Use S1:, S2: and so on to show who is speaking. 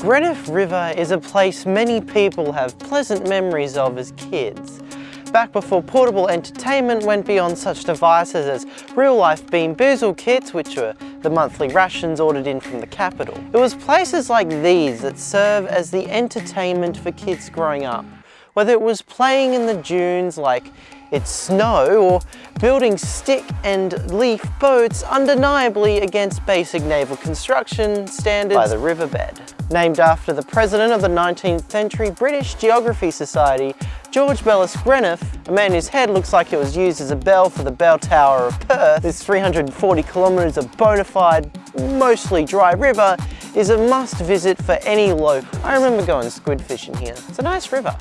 S1: Greenough River is a place many people have pleasant memories of as kids. Back before portable entertainment went beyond such devices as real-life Bean Boozle kits, which were the monthly rations ordered in from the capital. It was places like these that serve as the entertainment for kids growing up. Whether it was playing in the dunes like it's snow or building stick and leaf boats undeniably against basic naval construction standards by the riverbed. Named after the president of the 19th century British Geography Society, George Bellas Greenough, a man whose head looks like it was used as a bell for the bell tower of Perth, this 340 kilometres of bona fide, mostly dry river, is a must visit for any local. I remember going squid fishing here. It's a nice river.